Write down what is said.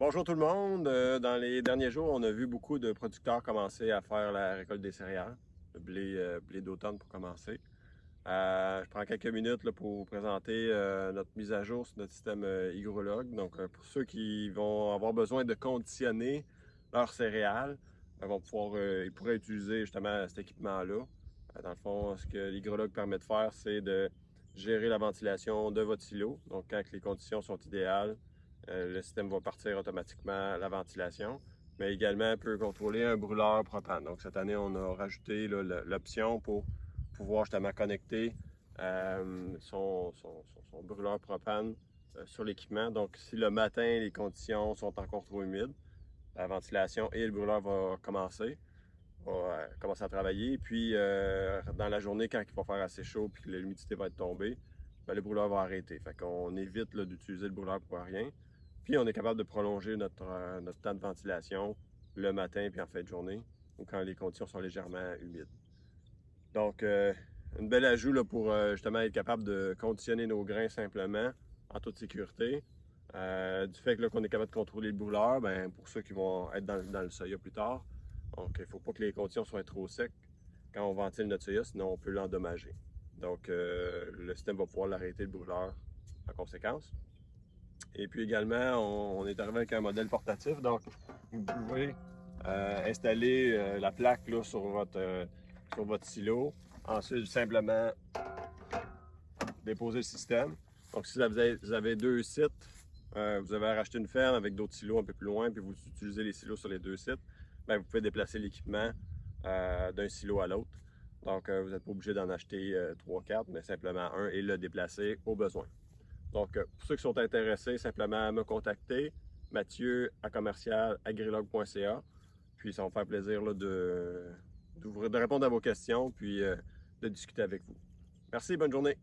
Bonjour tout le monde. Euh, dans les derniers jours, on a vu beaucoup de producteurs commencer à faire la récolte des céréales, le blé, euh, d'automne pour commencer. Euh, je prends quelques minutes pour vous présenter notre mise à jour sur notre système hygrologue. Donc, pour ceux qui vont avoir besoin de conditionner leurs céréales, vont pouvoir, ils pourraient utiliser justement cet équipement-là. dans le fond, ce que l'hygrologue permet de faire, c'est de gérer la ventilation de votre silo. Donc, quand les conditions sont idéales, le système va partir automatiquement la ventilation, mais également peut contrôler un brûleur propane. Donc cette année, on a rajouté l'option pour pouvoir justement connecter euh, son, brûleur propane euh, sur l'équipement. Donc si le matin, les conditions sont encore trop humides, la ventilation et le brûleur vont commencer, va commencer à travailler. Puis dans la journée, quand il va faire assez chaud et que l'humidité va être tombée, ben, le brûleur va arrêter. Fait qu'on évite d'utiliser le brûleur pour rien. Puis on est capable de prolonger notre, euh, notre temps de ventilation le matin puis en fin de journée, ou quand les conditions sont légèrement humides. Donc, euh, une belle ajout pour euh, justement être capable de conditionner nos grains simplement, en toute sécurité. du fait qu'on est capable de contrôler le brûleur, ben, pour ceux qui vont être dans, dans le soya plus tard, donc il ne faut pas que les conditions soient trop secs quand on ventile notre soya, sinon on peut l'endommager. Donc, le système va pouvoir l'arrêter le brûleur en conséquence. Et puis également, on, est arrivé avec un modèle portatif. Donc, vous pouvez euh, installer euh, la plaque là, sur, votre, euh, sur votre silo. Ensuite, simplement déposer le système. Donc, si vous avez, vous avez deux sites, vous avez racheté une ferme avec d'autres silos un peu plus loin, puis vous utilisez les silos sur les deux sites, bien, vous pouvez déplacer l'équipement d'un silo à l'autre. Donc, vous n'êtes pas obligé d'en acheter 3-4, mais simplement un et le déplacer au besoin. Donc, euh, pour ceux qui sont intéressés, simplement me contacter, Mathieu à commercial Puis ça va me faire plaisir de, de, répondre à vos questions, puis euh, de discuter avec vous. Merci, bonne journée.